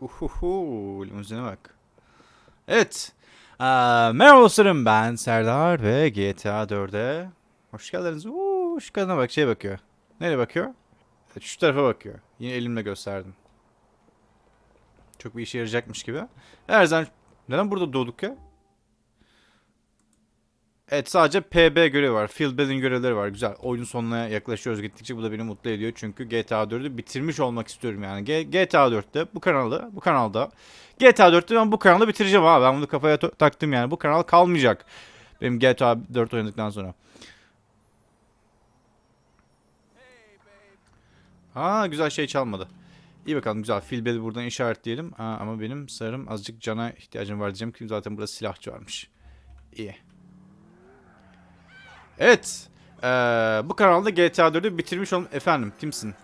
Uhuhu, limuzine bak. Evet. Ee, merhaba dostlarım ben Serdar ve GTA 4'e hoş geldiniz. Uuu şu kadına bak şeye bakıyor. Nereye bakıyor? Evet, şu tarafa bakıyor. Yine elimle gösterdim. Çok bir işe yarayacakmış gibi. Her zaman neden burada doğduk ya? Evet sadece PB görevi var. Field building görevleri var. Güzel. Oyunun sonuna yaklaşıyoruz gittikçe. Bu da beni mutlu ediyor. Çünkü GTA 4'ü bitirmiş olmak istiyorum yani. G- GTA 4'te bu kanalda bu kanalda GTA 4'te ben bu kanalı bitireceğim abi. Ben bunu kafaya taktım yani. Bu kanal kalmayacak. Benim GTA 4 oynadıktan sonra. Aa güzel şey çalmadı. İyi bakalım güzel. Filbeli buradan işaretleyelim. Aa, ama benim sarım azıcık cana ihtiyacım var diyeceğim ki zaten burada silahçı varmış. İyi. Evet. Ee, bu kanalda GTA 4'ü bitirmiş olm... Efendim kimsin?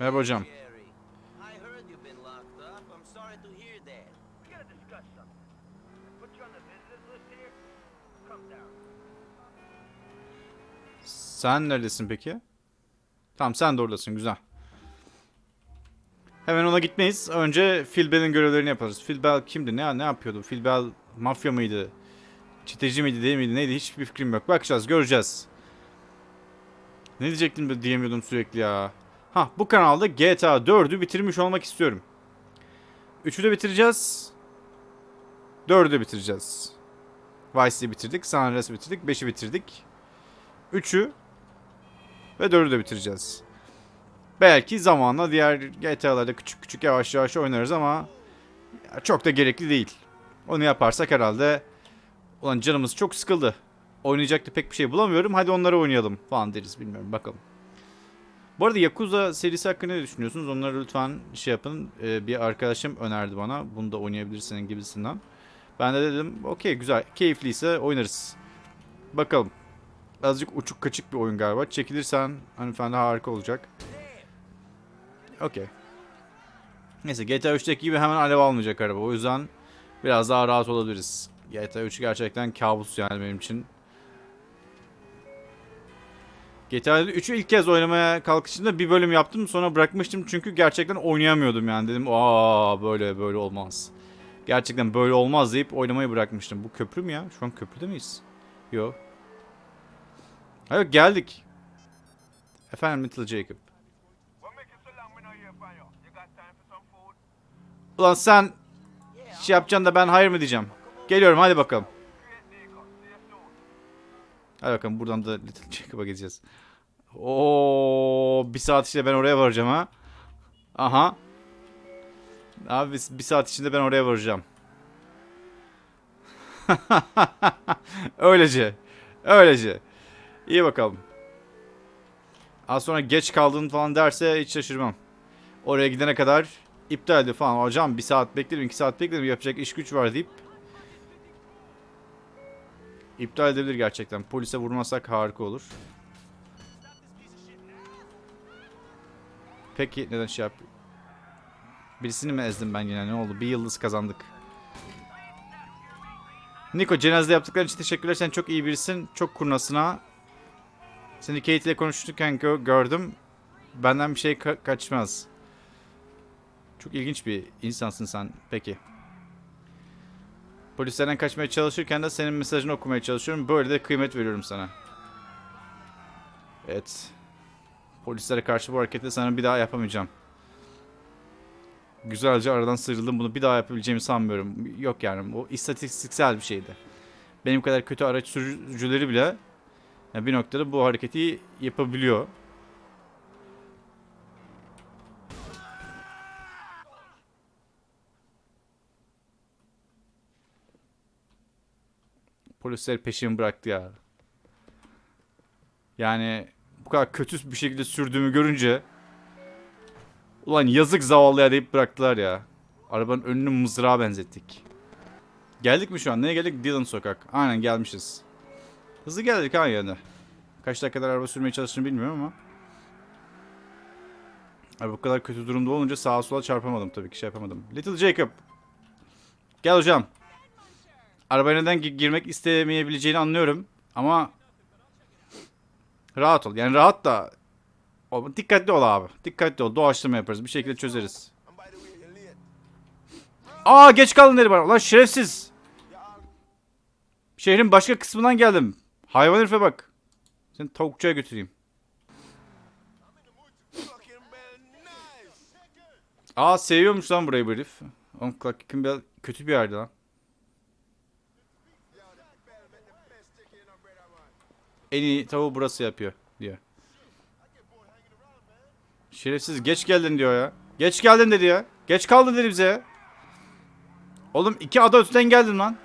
Merhaba hocam. Sen neredesin peki? Tamam sen de oradasın güzel. Hemen ona gitmeyiz. Önce Phil Bell'in görevlerini yaparız. Phil Bell kimdi? Ne ne yapıyordu? Phil Bell mafya mıydı? Çeteci miydi değil miydi? Neydi? Hiçbir fikrim yok. Bakacağız, göreceğiz. Ne diyecektim diyemiyordum sürekli ya. Ha bu kanalda GTA 4'ü bitirmiş olmak istiyorum. 3'ü de bitireceğiz. 4'ü de bitireceğiz. Vice'yi bitirdik. San Andreas'ı bitirdik. 5'i bitirdik. 3'ü ve 4'ü de bitireceğiz. Belki zamanla diğer GTA'larda küçük küçük yavaş yavaş oynarız ama çok da gerekli değil. Onu yaparsak herhalde ulan canımız çok sıkıldı. Oynayacak da pek bir şey bulamıyorum. Hadi onları oynayalım falan deriz bilmiyorum bakalım. Bu arada Yakuza serisi hakkında ne düşünüyorsunuz? Onları lütfen şey yapın. Ee, bir arkadaşım önerdi bana. Bunu da oynayabilirsin gibisinden. Ben de dedim okey güzel. Keyifliyse oynarız. Bakalım. Azıcık uçuk kaçık bir oyun galiba. Çekilirsen hanımefendi harika olacak. Okey. Neyse GTA 3'teki gibi hemen alev almayacak araba. O yüzden biraz daha rahat olabiliriz. GTA 3 gerçekten kabus yani benim için. GTA 3'ü ilk kez oynamaya kalkışımda bir bölüm yaptım sonra bırakmıştım çünkü gerçekten oynayamıyordum yani dedim aa böyle böyle olmaz. Gerçekten böyle olmaz deyip oynamayı bırakmıştım. Bu köprü mü ya? Şu an köprüde miyiz? Yok. Hayır geldik. Efendim Little Jacob. Ulan sen şey yapacaksın da ben hayır mı diyeceğim. Geliyorum hadi bakalım. Hadi bakalım buradan da Little Jacob'a gideceğiz. Oo, bir saat içinde ben oraya varacağım ha. Aha. Abi bir saat içinde ben oraya varacağım. Öylece. Öylece. İyi bakalım. Az sonra geç kaldın falan derse hiç şaşırmam. Oraya gidene kadar iptal edildi falan. Hocam bir saat beklerim, iki saat beklerim yapacak iş güç var deyip İptal edebilir gerçekten. Polise vurmasak harika olur. Peki neden şey yap? Birisini mi ezdim ben yine ne oldu? Bir yıldız kazandık. Niko cenazede yaptıkların için teşekkürler. Sen çok iyi birisin. Çok kurnasına. Seni Kate ile konuşurken gö- gördüm. Benden bir şey ka- kaçmaz. Çok ilginç bir insansın sen. Peki. Polislerden kaçmaya çalışırken de senin mesajını okumaya çalışıyorum. Böyle de kıymet veriyorum sana. Evet. Polislere karşı bu hareketi sana bir daha yapamayacağım. Güzelce aradan sıyrıldım. Bunu bir daha yapabileceğimi sanmıyorum. Yok yani. O istatistiksel bir şeydi. Benim kadar kötü araç sürücüleri bile yani bir noktada bu hareketi yapabiliyor. Polisler peşimi bıraktı ya. Yani bu kadar kötü bir şekilde sürdüğümü görünce ulan yazık zavallıya deyip bıraktılar ya. Arabanın önünü mızrağa benzettik. Geldik mi şu an? Neye geldik? Dillon sokak. Aynen gelmişiz. Hızlı geldik ha yani. Kaç dakika kadar araba sürmeye çalıştığını bilmiyorum ama. Abi bu kadar kötü durumda olunca sağa sola çarpamadım tabii ki şey yapamadım. Little Jacob. Gel hocam. Arabaya neden gi- girmek istemeyebileceğini anlıyorum. Ama rahat ol. Yani rahat da dikkatli ol abi. Dikkatli ol. Doğaçlama yaparız. Bir şekilde çözeriz. Aa geç kaldın dedi bana. Ulan şerefsiz. Şehrin başka kısmından geldim. Hayvan herife bak. Seni tavukçuya götüreyim. Aa seviyormuş lan burayı bu herif. Oğlum Clark Kent kötü bir yerde lan. Yo, that bell make the best chicken in a brother, man. En iyi tavuğu burası yapıyor diyor. Şerefsiz geç geldin diyor ya. Geç geldin dedi ya. Geç kaldın dedi bize. Oğlum iki ada öteden geldim lan.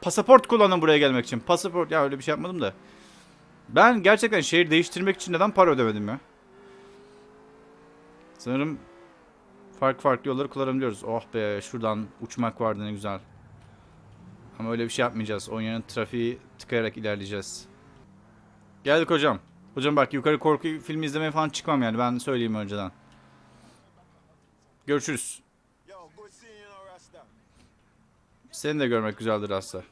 Pasaport kullandım buraya gelmek için. Pasaport ya öyle bir şey yapmadım da. Ben gerçekten şehir değiştirmek için neden para ödemedim ya? Sanırım farklı farklı yolları kullanabiliyoruz. Oh be şuradan uçmak vardı ne güzel. Ama öyle bir şey yapmayacağız. Yerine trafiği tıkayarak ilerleyeceğiz. Geldik hocam. Hocam bak yukarı korku filmi izlemeye falan çıkmam yani ben söyleyeyim önceden. Görüşürüz. Rasta. Seni de görmek güzeldir aslında.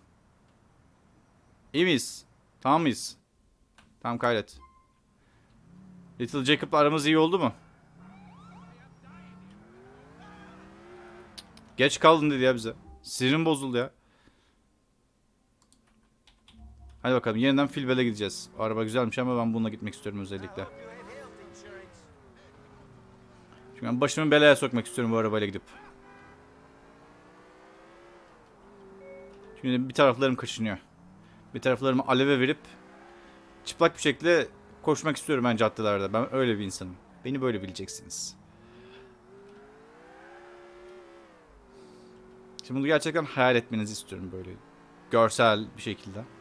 İyi miyiz? Tamam mıyız? Tamam kaydet. Little Jacob'la aramız iyi oldu mu? Geç kaldın dedi ya bize. Sinirim bozuldu ya. Hadi bakalım yeniden Filbel'e gideceğiz. Araba güzelmiş ama ben bununla gitmek istiyorum özellikle. Çünkü ben başımı belaya sokmak istiyorum bu arabayla gidip. Şimdi bir taraflarım kaşınıyor. Bir taraflarımı aleve verip çıplak bir şekilde koşmak istiyorum ben caddelerde. Ben öyle bir insanım. Beni böyle bileceksiniz. Şimdi bunu gerçekten hayal etmenizi istiyorum böyle. Görsel bir şekilde.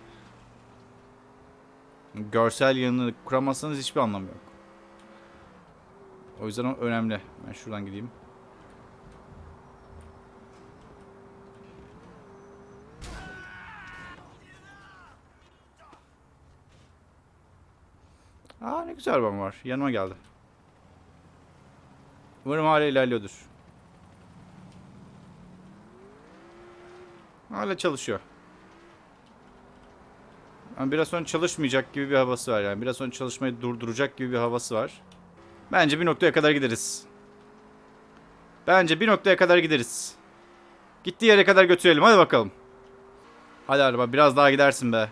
Görsel yanını kuramazsanız hiçbir anlamı yok. O yüzden önemli. Ben şuradan gideyim. Aa ne güzel arabam var. Yanıma geldi. Umarım hala ilerliyordur. Hala çalışıyor. Ama biraz sonra çalışmayacak gibi bir havası var yani. Biraz sonra çalışmayı durduracak gibi bir havası var. Bence bir noktaya kadar gideriz. Bence bir noktaya kadar gideriz. Gittiği yere kadar götürelim. Hadi bakalım. Hadi araba biraz daha gidersin be.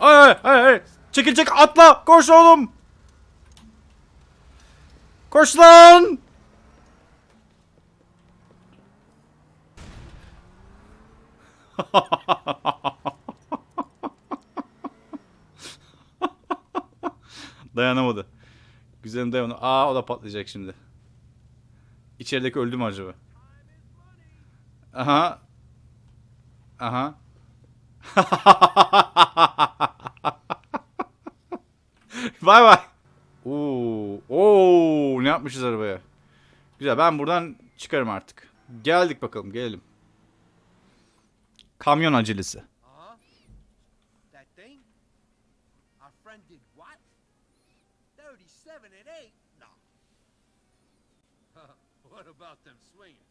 Ay ay ay. Çekil çek atla. Koş oğlum. Koş lan. Dayanamadı. Güzelim dayanamadı. Aa o da patlayacak şimdi. İçerideki öldü mü acaba? Aha. Aha. Vay vay. Oo, oo, ne yapmışız arabaya? Güzel ben buradan çıkarım artık. Geldik bakalım gelelim. Kamyon acelesi. That thing? Our friend did what? 37 and 8? No. what about them swingers?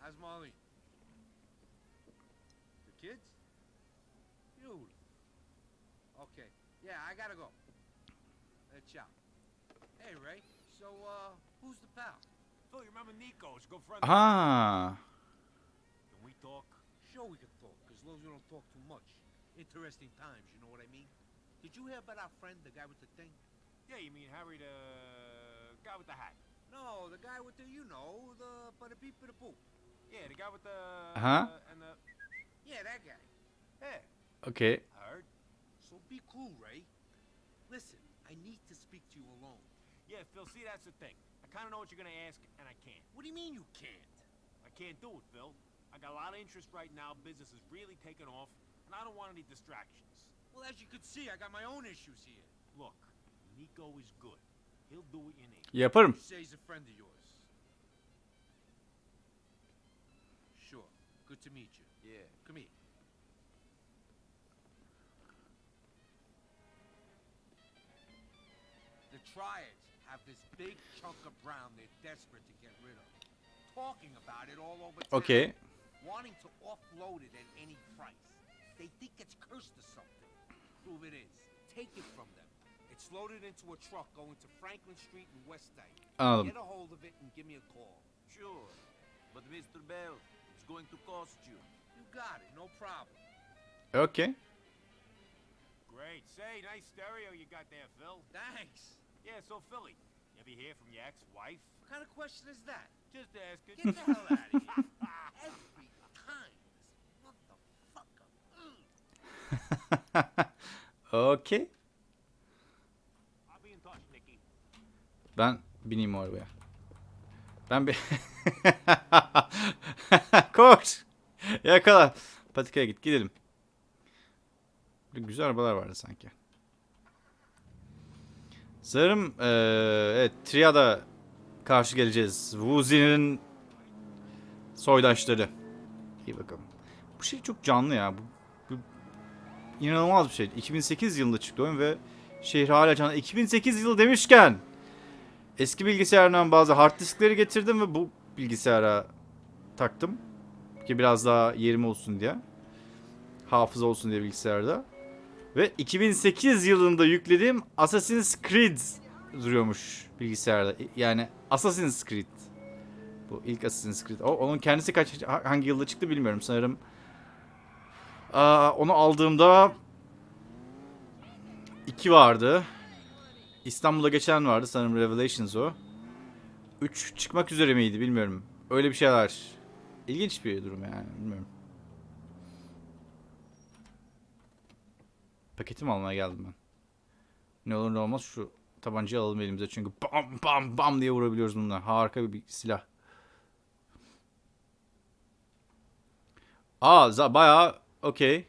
How's Molly? The kids? Beautiful. Okay. Yeah, I gotta go. Let's out. Hey, Ray. So, uh, who's the pal? Phil, you remember Nico? Good friend. Ha. Can we talk? Sure we can talk, as long as we don't talk too much. Interesting times, you know what I mean? Did you hear about our friend, the guy with the thing? Yeah, you mean Harry, the guy with the hat? No, the guy with the, you know, the, but the beep the poop. Yeah, the guy with the. Uh-huh. and the. Yeah, that guy. Yeah, Okey. I heard. So be cool, Ray. Listen, I need to speak to you alone. Yeah, Phil. See, that's the thing. I kind of know what you're gonna ask, and I can't. What do you mean you can't? I can't do it, Phil. I got a lot of interest right now. Business is really taking off, and I don't want any distractions. Well, as you can see, I got my own issues here. Look, Nico is good. He'll do what you need. Yaparım. You say he's a friend of yours. Sure. Good to meet you. Yeah. Come here. The Triads have this big chunk of brown they're desperate to get rid of. Talking about it all over town. Okey. Wanting to offload it at any price. They think it's cursed or something. Prove it is. Take it from them. It's loaded into a truck going to Franklin Street in Westside. Anladım. Um. Get a hold of it and give me a call. Sure. But Mr. Bell, it's going to cost you. You got it, no problem. Okay. Great. Say, nice stereo you got there, Phil. Thanks. Yeah, so Philly, you ever hear from your ex-wife? What kind of question is that? Just ask asking. Get the hell out of here. okay. Ben bineyim o arabaya. Ben bir... Koş! Yakala. Patikaya git gidelim. Güzel arabalar vardı sanki. Sanırım eee evet Triada karşı geleceğiz. Wuzi'nin soydaşları. İyi bakalım. Bu şey çok canlı ya. Bu inanılmaz bir şey. 2008 yılında çıktı oyun ve şehir hala canlı. 2008 yılı demişken Eski bilgisayardan bazı hard diskleri getirdim ve bu bilgisayara taktım. Ki biraz daha yerim olsun diye. Hafıza olsun diye bilgisayarda. Ve 2008 yılında yüklediğim Assassin's Creed duruyormuş bilgisayarda. Yani Assassin's Creed. Bu ilk Assassin's Creed. O, onun kendisi kaç hangi yılda çıktı bilmiyorum. Sanırım Aa, onu aldığımda 2 vardı. İstanbul'da geçen vardı sanırım Revelations o. 3 çıkmak üzere miydi bilmiyorum. Öyle bir şeyler. İlginç bir durum yani bilmiyorum. Paketimi almaya geldim ben. Ne olur ne olmaz şu tabancayı alalım elimize çünkü bam bam bam diye vurabiliyoruz bununla. Harika bir silah. Aa bayağı okey.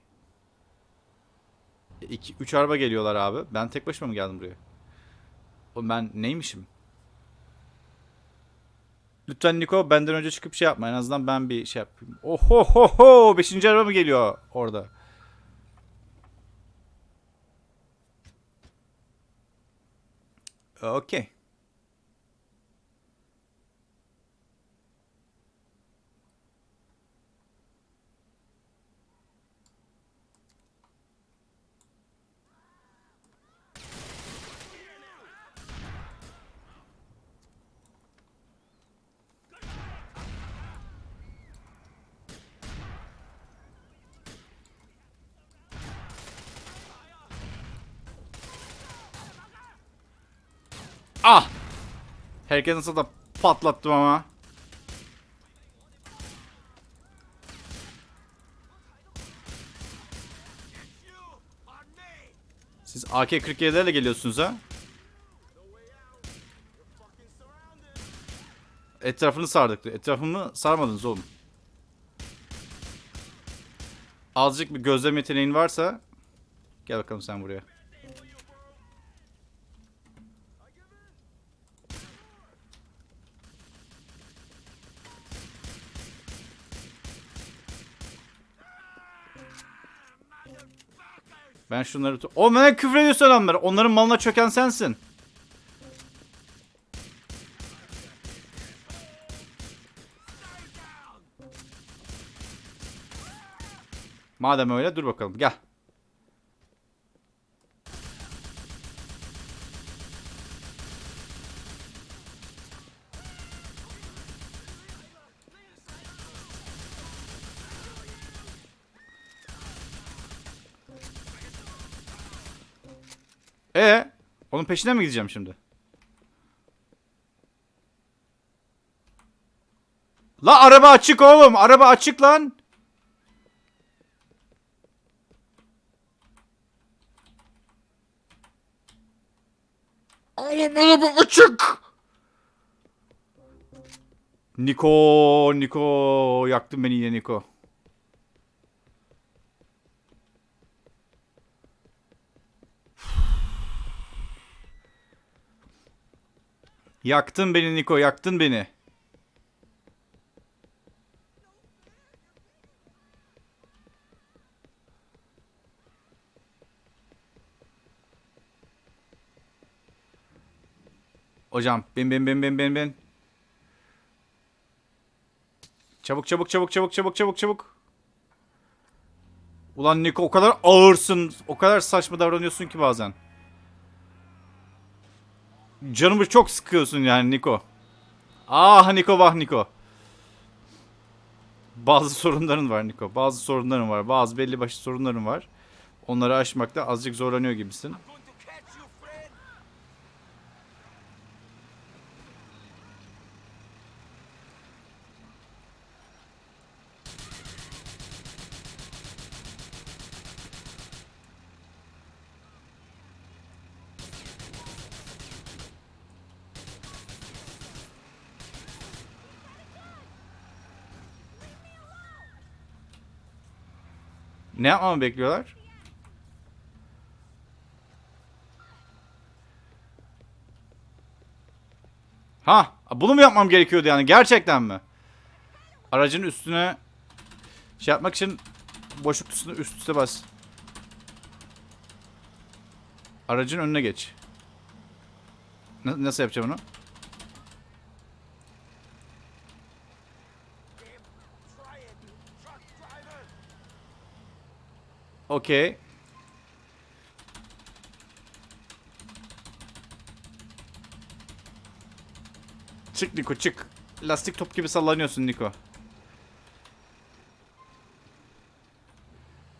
2 3 araba geliyorlar abi. Ben tek başıma mı geldim buraya? O ben neymişim? Lütfen Niko benden önce çıkıp şey yapma. En azından ben bir şey yapayım. Oho ho ho! Beşinci araba mı geliyor orada? Okey. Ah! Herkes nasıl da patlattım ama. Siz AK-47'lerle geliyorsunuz ha? Etrafını sardık. Etrafımı sarmadınız oğlum. Azıcık bir gözlem yeteneğin varsa gel bakalım sen buraya. Ben şunları... O bana küfür ediyorsun adamlar. Onların malına çöken sensin. Madem öyle dur bakalım gel. Onun peşine mi gideceğim şimdi? La araba açık oğlum. Araba açık lan. Oğlum araba açık. Niko, Niko. Yaktın beni yine Niko. Yaktın beni Niko, yaktın beni. Hocam bin bin bin bin bin bin. Çabuk çabuk çabuk çabuk çabuk çabuk çabuk. Ulan Niko o kadar ağırsın. O kadar saçma davranıyorsun ki bazen. Canımı çok sıkıyorsun yani Niko. Ah Niko vah Niko. Bazı sorunların var Niko. Bazı sorunların var. Bazı belli başlı sorunların var. Onları aşmakta azıcık zorlanıyor gibisin. Ne yapmamı bekliyorlar? Ha, bunu mu yapmam gerekiyordu yani gerçekten mi? Aracın üstüne şey yapmak için boşluk üstüne üst üste bas. Aracın önüne geç. Na- nasıl yapacağım onu? Okey. Çık Niko çık. Lastik top gibi sallanıyorsun Niko.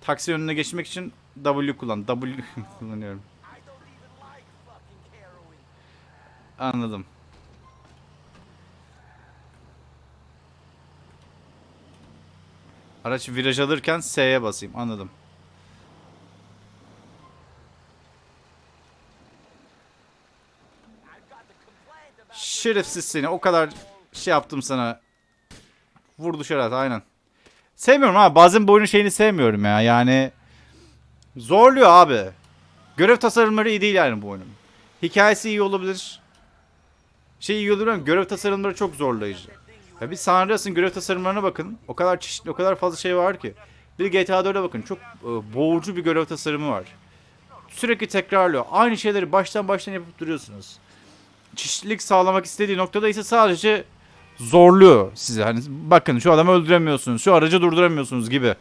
Taksi önüne geçmek için W kullan. W kullanıyorum. Anladım. Araç viraj alırken S'ye basayım. Anladım. Şerefsiz seni. O kadar şey yaptım sana. Vurdu şeref aynen. Sevmiyorum abi. Bazen bu oyunun şeyini sevmiyorum ya. Yani zorluyor abi. Görev tasarımları iyi değil yani bu oyunun. Hikayesi iyi olabilir. Şey iyi olabilir ama görev tasarımları çok zorlayıcı. Ya bir San Andreas'ın görev tasarımlarına bakın. O kadar çeşitli, o kadar fazla şey var ki. Bir GTA 4'e bakın. Çok e, boğucu bir görev tasarımı var. Sürekli tekrarlıyor. Aynı şeyleri baştan baştan yapıp duruyorsunuz. Çeşitlilik sağlamak istediği noktada ise sadece zorluyor sizi. Hani bakın şu adamı öldüremiyorsunuz, şu aracı durduramıyorsunuz gibi.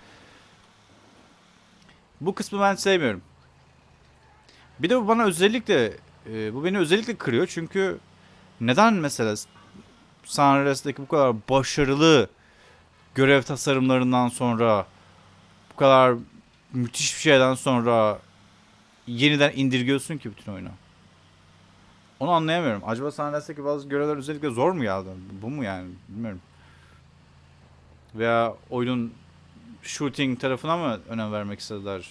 Bu kısmı ben sevmiyorum. Bir de bu bana özellikle e, bu beni özellikle kırıyor çünkü neden mesela San Andreas'taki bu kadar başarılı görev tasarımlarından sonra bu kadar müthiş bir şeyden sonra yeniden indirgiyorsun ki bütün oyunu? Onu anlayamıyorum. Acaba San Andreas'taki bazı görevler özellikle zor mu geldi? Bu mu yani? Bilmiyorum. Veya oyunun shooting tarafına mı önem vermek istediler?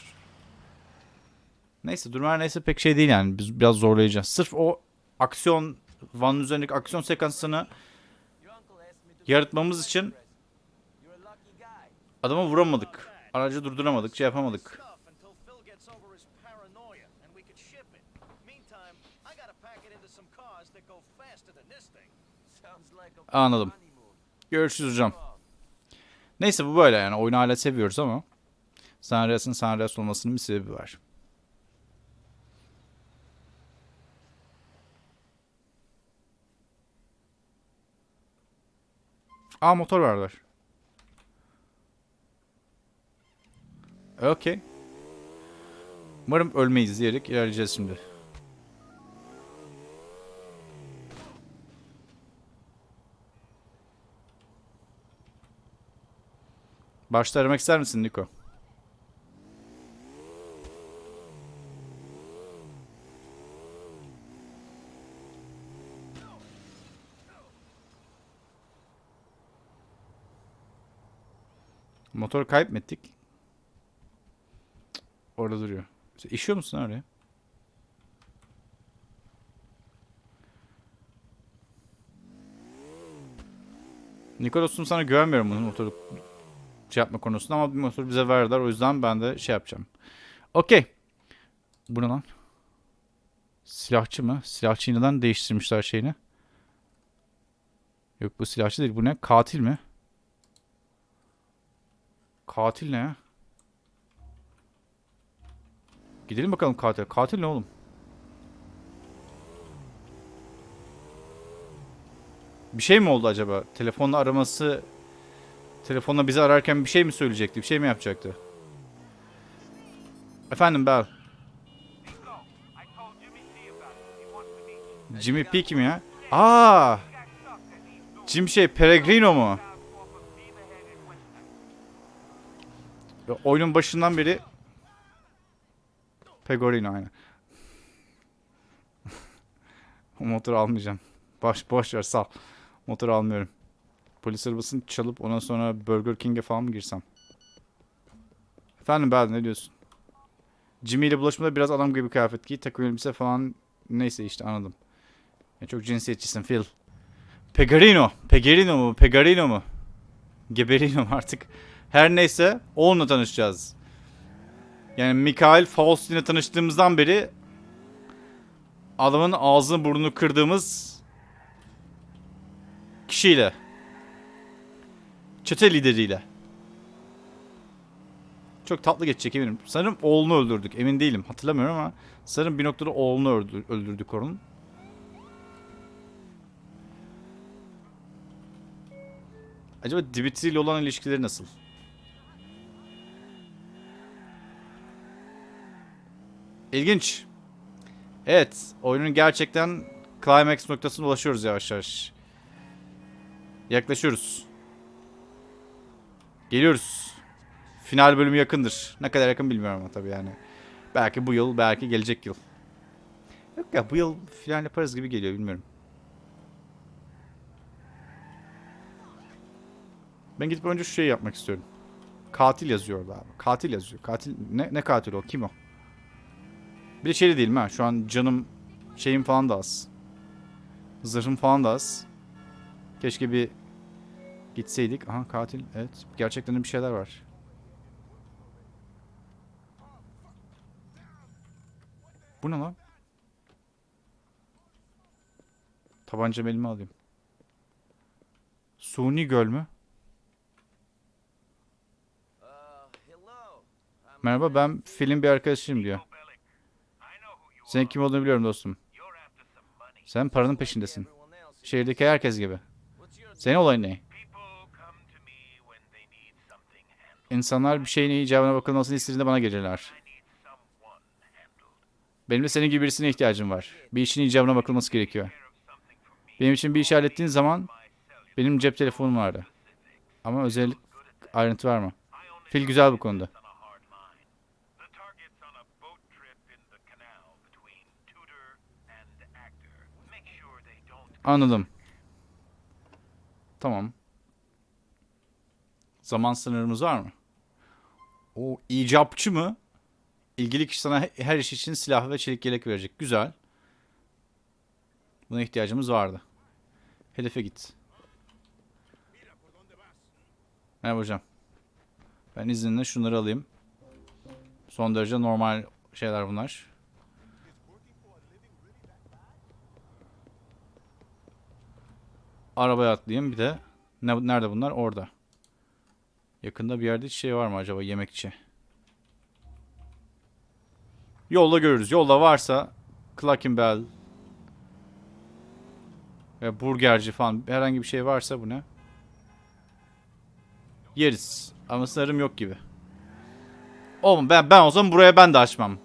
Neyse durumlar neyse pek şey değil yani. Biz biraz zorlayacağız. Sırf o aksiyon Van'ın üzerindeki aksiyon sekansını yaratmamız için adamı vuramadık. Aracı durduramadık, şey yapamadık. Anladım. Görüşürüz hocam. Neyse bu böyle yani. Oyunu hala seviyoruz ama San Andreas'ın San Andreas olmasının bir sebebi var. Aa motor verdiler. Okey. Umarım ölmeyiz diyerek ilerleyeceğiz şimdi. Başta aramak ister misin Niko? Motor kayıp mı ettik? Cık, Orada duruyor. Sen işiyor musun oraya? Niko dostum sana güvenmiyorum bunun motoru şey yapma konusunda ama bir motor bize verdiler. O yüzden ben de şey yapacağım. Okey. Bu ne lan? Silahçı mı? Silahçıyı neden değiştirmişler şeyini? Yok bu silahçı değil. Bu ne? Katil mi? Katil ne? Gidelim bakalım katil. Katil ne oğlum? Bir şey mi oldu acaba? Telefonla araması Telefonla bizi ararken bir şey mi söyleyecekti? Bir şey mi yapacaktı? Efendim Bel. Nico, I told Jimmy P kim ya? Aa! Jim şey Peregrino mu? Oyunun başından beri Pegorino aynen. o motoru almayacağım. Boş, boş ver sal. Motoru almıyorum. Polis arabasını çalıp ondan sonra Burger King'e falan mı girsem? Efendim Bel ne diyorsun? Jimmy ile bulaşmada biraz adam gibi kıyafet giy. Takım elbise falan neyse işte anladım. Ya çok cinsiyetçisin Phil. Pegarino. Pegarino mu? Pegarino mu? Geberino mu artık? Her neyse onunla tanışacağız. Yani Mikael Faustin'le tanıştığımızdan beri adamın ağzını burnunu kırdığımız kişiyle. Çete lideriyle. Çok tatlı geçecek eminim. Sanırım oğlunu öldürdük. Emin değilim. Hatırlamıyorum ama sanırım bir noktada oğlunu öldür- öldürdük onun. Acaba Dimitri ile olan ilişkileri nasıl? İlginç. Evet, oyunun gerçekten climax noktasına ulaşıyoruz yavaş yavaş. Yaklaşıyoruz. Geliyoruz. Final bölümü yakındır. Ne kadar yakın bilmiyorum ama tabii yani. Belki bu yıl, belki gelecek yıl. Yok ya bu yıl final yaparız gibi geliyor bilmiyorum. Ben gidip önce şu şeyi yapmak istiyorum. Katil yazıyor orada abi. Katil yazıyor. Katil ne ne katil o? Kim o? Bir de şey de değilim ha. Şu an canım şeyim falan da az. Zırhım falan da az. Keşke bir gitseydik. Aha katil. Evet. Gerçekten de bir şeyler var. Bu ne lan? Tabancamı elime alayım. Suni göl mü? Merhaba ben Phil'in bir arkadaşıyım diyor. Senin kim olduğunu biliyorum dostum. Sen paranın peşindesin. Şehirdeki herkes gibi. Senin olayın ne? İnsanlar bir şeyin icabına bakılmasını istediğinde bana gelirler. Benim de senin gibi birisine ihtiyacım var. Bir işin icabına bakılması gerekiyor. Benim için bir iş hallettiğin zaman benim cep telefonum vardı. Ama özellik ayrıntı verme. Phil güzel bu konuda. Anladım. Tamam. Zaman sınırımız var mı? O icapçı mı? İlgili kişi sana he- her iş için silah ve çelik yelek verecek. Güzel. Buna ihtiyacımız vardı. Hedefe git. Merhaba hocam. Ben izninle şunları alayım. Son derece normal şeyler bunlar. Arabaya atlayayım bir de. Ne, nerede bunlar? Orada. Yakında bir yerde hiç şey var mı acaba yemekçi? Yolda görürüz. Yolda varsa Clucking Bell ve burgerci falan herhangi bir şey varsa bu ne? Yeriz. Ama sanırım yok gibi. Oğlum ben, ben o zaman buraya ben de açmam.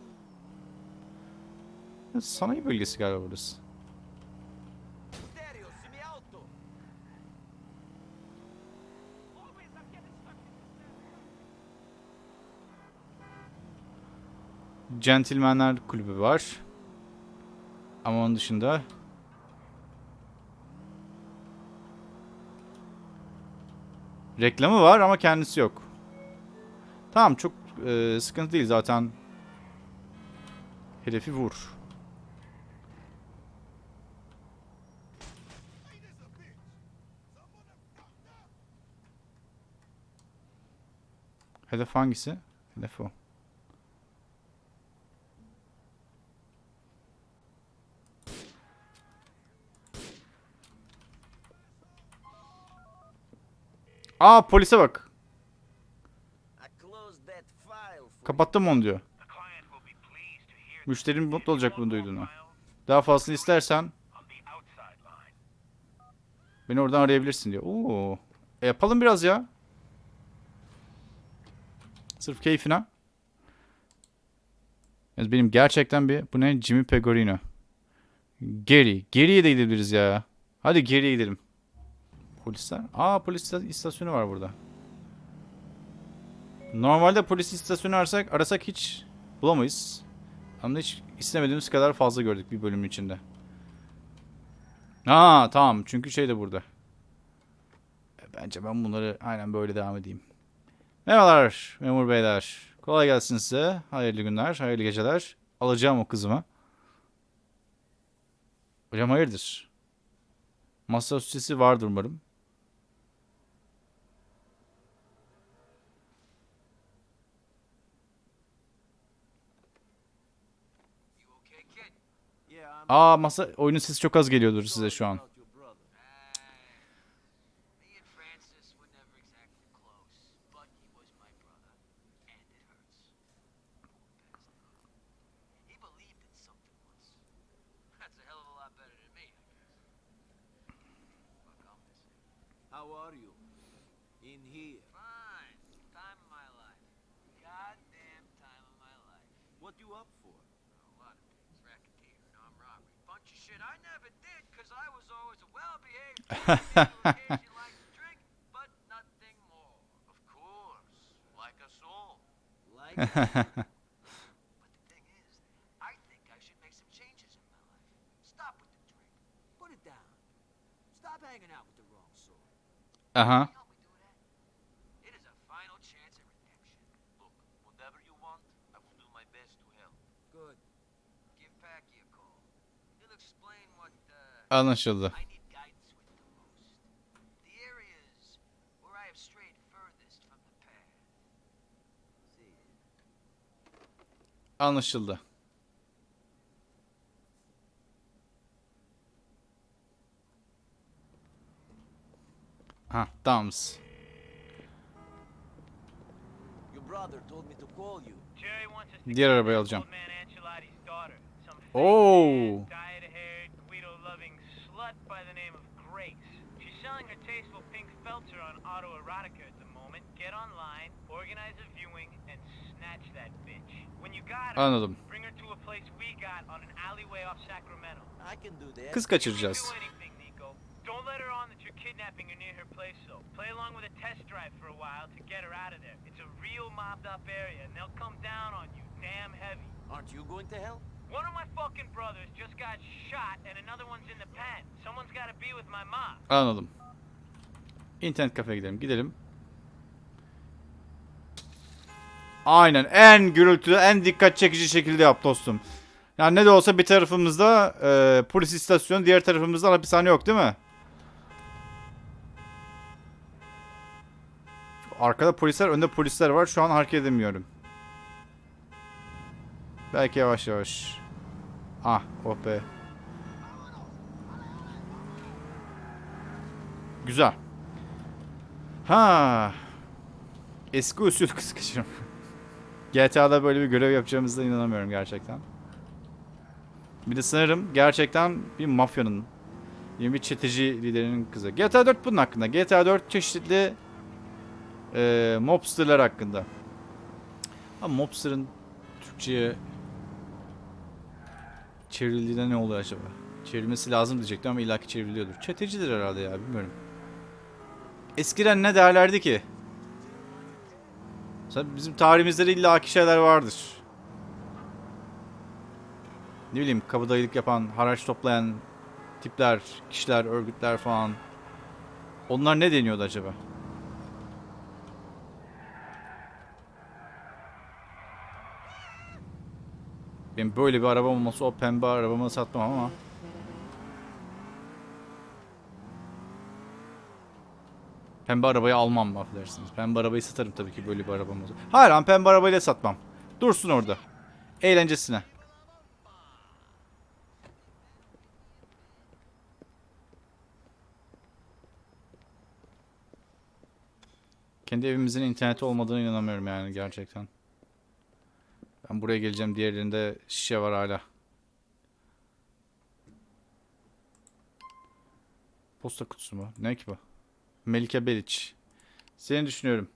Sanayi bölgesi galiba burası. Centilmenler kulübü var. Ama onun dışında reklamı var ama kendisi yok. Tamam çok e, sıkıntı değil zaten. Hedefi vur. Hedef hangisi? Hedef o. Aa polise bak. Kapattım onu diyor. Müşterinin mutlu olacak bunu duyduğuna. Daha fazlasını istersen beni oradan arayabilirsin diyor. Oo. E yapalım biraz ya. Sırf keyfine. Yalnız Benim gerçekten bir... Bu ne? Jimmy Pegorino. Geri. Geriye de gidebiliriz ya. Hadi geriye gidelim. Polisler. Aa polis ista- istasyonu var burada. Normalde polis istasyonu arasak, arasak hiç bulamayız. Ama hiç istemediğimiz kadar fazla gördük bir bölümün içinde. Ha tamam çünkü şey de burada. E, Bence ben bunları aynen böyle devam edeyim. Merhabalar memur beyler. Kolay gelsin size. Hayırlı günler, hayırlı geceler. Alacağım o kızımı. Hocam hayırdır? Masa üstesi vardır umarım. You okay, kid? Yeah, I'm. Aa masa oyunun sesi çok az geliyordur size şu an. I never did because I was always a well-behaved kid who occasionally liked to drink, but nothing more. Of course. Like us all. Like. But the thing is, I think I should make some changes in my life. Stop with the drink. Put it down. Stop hanging out with the wrong sort. Uh-huh. Aha. Help Jerry wants us to Diğer arabayı alacağım. old slut by the name of Grace. She's selling her tasteful pink felter on autoerotica at the moment. Get online, organize a viewing, and snatch that bitch. When you got her, Anladım. bring her to a place we got on an alleyway off Sacramento. I can do that. Kız You can kaçıracağız. do anything, Nico. Don't let her on that you're kidnapping her near her place, though. Play along with a test drive for a while to get her out of there. It's a real mobbed up area, and they'll come down on you damn heavy. Aren't you going to help? Anladım. İnternet kafeye gidelim. Gidelim. Aynen. En gürültülü, en dikkat çekici şekilde yap dostum. Yani ne de olsa bir tarafımızda e, polis istasyonu, diğer tarafımızda hapishane yok değil mi? Arkada polisler, önde polisler var. Şu an hareket edemiyorum. Belki yavaş yavaş. Ah, oh. Güzel. Ha. Eski usul kız kaçırma. GTA'da böyle bir görev yapacağımıza inanamıyorum gerçekten. Bir de sanırım gerçekten bir mafyanın, bir çeteci liderinin kızı. GTA 4 bunun hakkında. GTA 4 çeşitli e, mobsterlar hakkında. Ama mobster'ın Türkçe'ye çevrildiğinde ne oluyor acaba? Çevrilmesi lazım diyecektim ama illaki çevriliyordur. Çetecidir herhalde ya bilmiyorum. Eskiden ne derlerdi ki? Bizim tarihimizde de illaki şeyler vardır. Ne bileyim kabadayılık yapan, haraç toplayan tipler, kişiler, örgütler falan. Onlar ne deniyordu acaba? Benim böyle bir arabam olması o pembe arabamı satmam ama. Pembe arabayı almam affedersiniz. Pembe arabayı satarım tabii ki böyle bir arabam olsa. Hayır lan pembe arabayla satmam. Dursun orada. Eğlencesine. Kendi evimizin interneti olmadığına inanamıyorum yani gerçekten. Ben buraya geleceğim. Diğerlerinde şişe var hala. Posta kutusu mu? Ne ki bu? Melike Beliç. Seni düşünüyorum.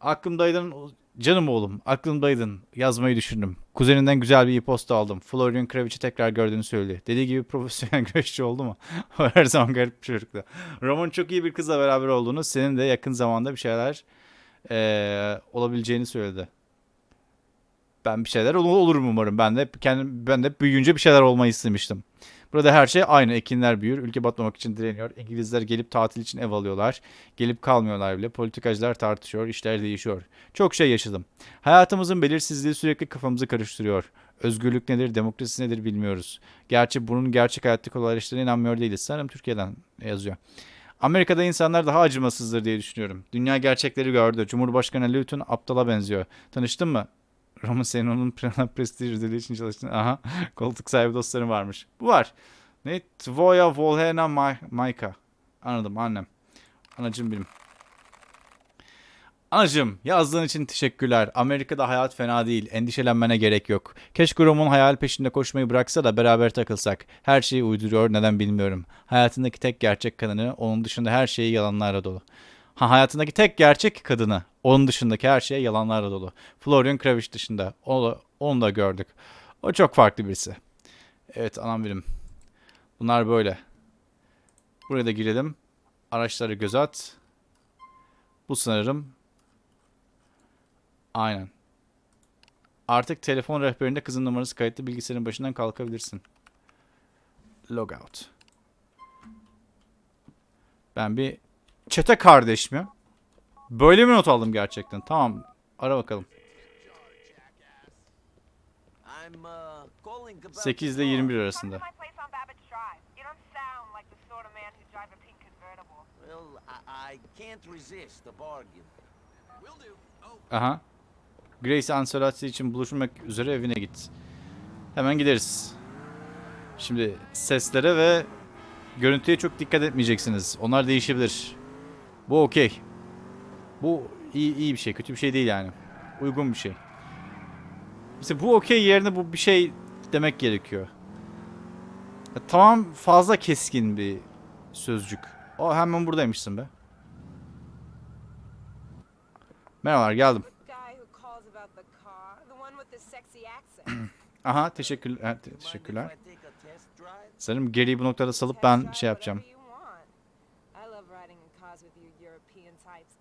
Aklımdaydım. Canım oğlum, aklımdaydın. Yazmayı düşündüm. Kuzeninden güzel bir e-posta aldım. Florian Kravic'i tekrar gördüğünü söyledi. Dediği gibi profesyonel güreşçi oldu mu? Her zaman garip bir çocuktu. Roman çok iyi bir kızla beraber olduğunu, senin de yakın zamanda bir şeyler eee, olabileceğini söyledi. Ben bir şeyler ol- olurum umarım. Ben de kendim ben de büyüyünce bir şeyler olmayı istemiştim. Burada her şey aynı. Ekinler büyür, ülke batmamak için direniyor. İngilizler gelip tatil için ev alıyorlar. Gelip kalmıyorlar bile. Politikacılar tartışıyor, işler değişiyor. Çok şey yaşadım. Hayatımızın belirsizliği sürekli kafamızı karıştırıyor. Özgürlük nedir, demokrasi nedir bilmiyoruz. Gerçi bunun gerçek hayattaki kolaylaştığına inanmıyor değiliz. Sanırım Türkiye'den yazıyor. Amerika'da insanlar daha acımasızdır diye düşünüyorum. Dünya gerçekleri gördü. Cumhurbaşkanı Luton aptala benziyor. Tanıştın mı? Roman senin onun Prana Prestige ödülü için çalıştın. Aha. Koltuk sahibi dostlarım varmış. Bu var. Ne? Tvoya Volhena Ma- Maika. Anladım annem. Anacım benim. Anacım yazdığın için teşekkürler. Amerika'da hayat fena değil. Endişelenmene gerek yok. Keşke Roman hayal peşinde koşmayı bıraksa da beraber takılsak. Her şeyi uyduruyor neden bilmiyorum. Hayatındaki tek gerçek kadını onun dışında her şeyi yalanlarla dolu. Ha hayatındaki tek gerçek kadını onun dışındaki her şey yalanlarla dolu. Florian Kravic dışında. Onu, onu da gördük. O çok farklı birisi. Evet anam benim. Bunlar böyle. Buraya da girelim. Araçları göz at. Bu sanırım. Aynen. Artık telefon rehberinde kızın numarası kayıtlı bilgisayarın başından kalkabilirsin. Logout. Ben bir çete kardeş mi? Böyle mi not aldım gerçekten? Tamam. Ara bakalım. I'm uh, calling about 8 ile the car. 21 arasında. Aha. Grace Ancelotti için buluşmak üzere evine git. Hemen gideriz. Şimdi seslere ve görüntüye çok dikkat etmeyeceksiniz. Onlar değişebilir. Bu okey. Bu iyi, iyi bir şey. Kötü bir şey değil yani. Uygun bir şey. İşte bu okey yerine bu bir şey demek gerekiyor. Ya, tamam fazla keskin bir sözcük. O hemen buradaymışsın be. Merhabalar geldim. Aha teşekkür, teşekkürler. Sanırım geriyi bu noktada salıp ben şey yapacağım. whatever you want. I love riding in cars with you European types.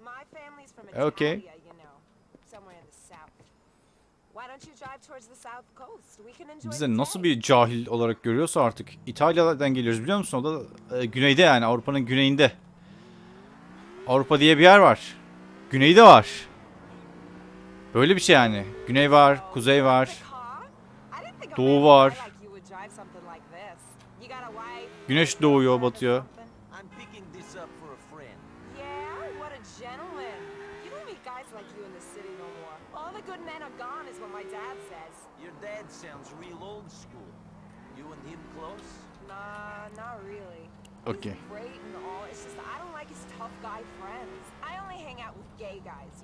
My family's from Italia, Okay. you know, somewhere in the south. Why don't you drive towards the south coast? We can enjoy Bize nasıl bir cahil olarak görüyorsa artık. İtalya'dan geliyoruz biliyor musun? O da e, güneyde yani Avrupa'nın güneyinde. Avrupa diye bir yer var. Güneyde var. Böyle bir şey yani. Güney var, kuzey var. Doğu var. Güneş doğuyor, batıyor.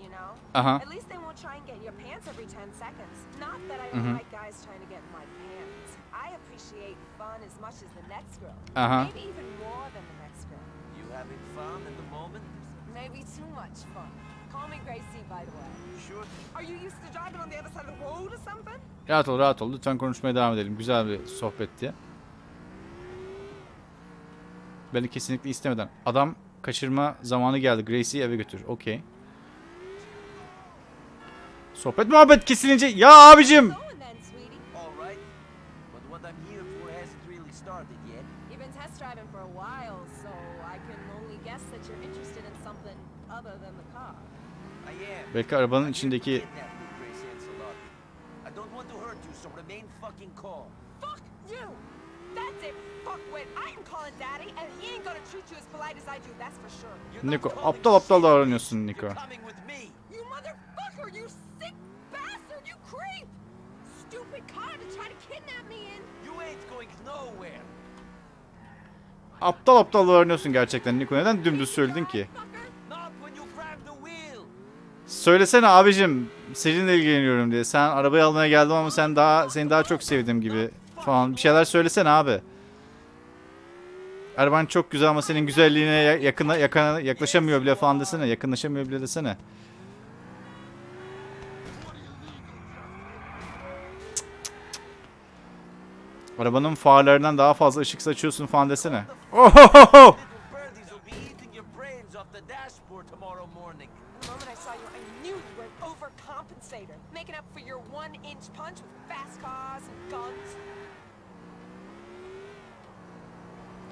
You know. Aha. At least they won't try and get your pants every 10 seconds. Not that I don't Mhm. like guys trying to get in my pants. I appreciate fun as much as the next girl. Uh-huh. Maybe even more than the next girl. You having fun in the moment? Maybe too much fun. Call me Gracie, by the way. Sure. Are you used to driving on the other side of the road or something? Rahat ol, rahat ol. Lütfen konuşmaya devam edelim. Güzel bir sohbetti. Beni kesinlikle istemeden. Adam kaçırma zamanı geldi. Gracie'yi eve götür. Okey. Sohbet muhabbet kesilince... Ya abicim! Belki arabanın içindeki... I don't want to hurt you, so remain fucking calm. Fuck you! That's it, fuckwit. I am calling daddy, and he ain't gonna treat you as polite as I do, that's for sure. You're not Niko aptal aptal davranıyorsun Niko. You're coming with me. You motherfucker, you sick bastard, you creep! Stupid car to try to kidnap me in. You ain't going nowhere. Aptal aptal davranıyorsun gerçekten Niko. Neden dümdüz söyledin ki? Söylesene abicim seninle ilgileniyorum diye. Sen arabayı almaya geldim ama sen daha seni daha çok sevdim gibi falan bir şeyler söylesene abi. Araban çok güzel ama senin güzelliğine yakına, yakına yaklaşamıyor bile falan desene. Yakınlaşamıyor bile desene. Arabanın farlarından daha fazla ışık saçıyorsun falan desene. Ohohoho!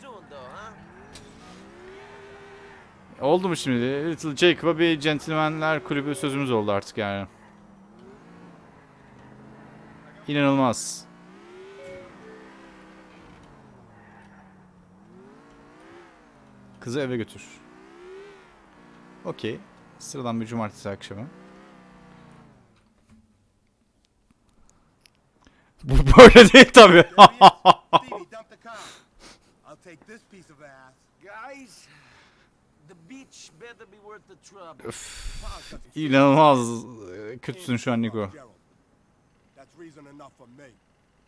soon, though, huh? oldu mu şimdi? Little Jacob'a bir gentlemanler kulübü sözümüz oldu artık yani. İnanılmaz. Kızı eve götür. Okey. Sıradan bir cumartesi akşamı. Bu böyle değil tabi. Stevie, dump the car. I'll take this piece of ass. Guys, the beach better be worth the trouble. Pause, Jesse. İnanılmaz e, kötüsün şu an Niko.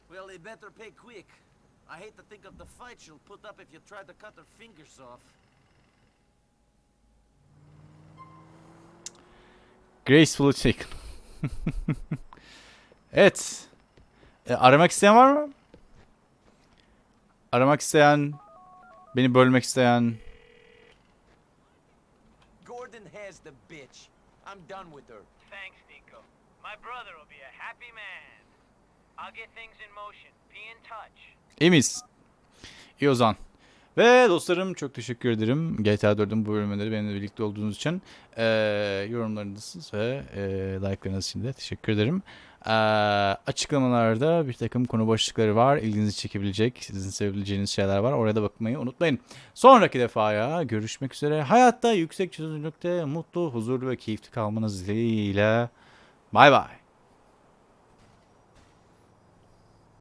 Well, they better pay quick. I hate to think of the fight she'll put up if you try to cut her fingers off. Gracefully taken. evet. E, aramak isteyen var mı? Aramak isteyen, beni bölmek isteyen. Gordon has the bitch. I'm done with her. Thanks, Nico. My brother will be a happy man. I'll get things in motion. Be in touch. İyi miyiz? İyi o zaman. Ve dostlarım çok teşekkür ederim. GTA 4'ün bu bölümleri benimle birlikte olduğunuz için. Ee, yorumlarınız ve e, like'larınız için de teşekkür ederim. Ee, açıklamalarda bir takım konu başlıkları var. İlginizi çekebilecek, sizin sevebileceğiniz şeyler var. Oraya da bakmayı unutmayın. Sonraki defaya görüşmek üzere. Hayatta yüksek çözünürlükte mutlu, huzurlu ve keyifli kalmanız dileğiyle. Bay bay.